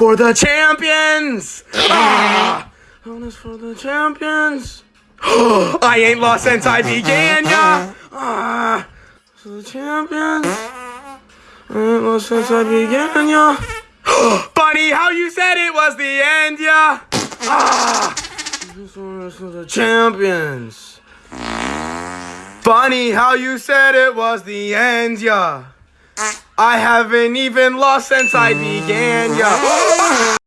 for the champions. Ah, bonus for the champions. I ain't lost since I began, yeah. Ah, for the champions. I ain't lost since I began, yeah. Funny how you said it was the end, yeah. Ah, for the champions. Funny how you said it was the end, yeah. I haven't even lost since I began, yeah.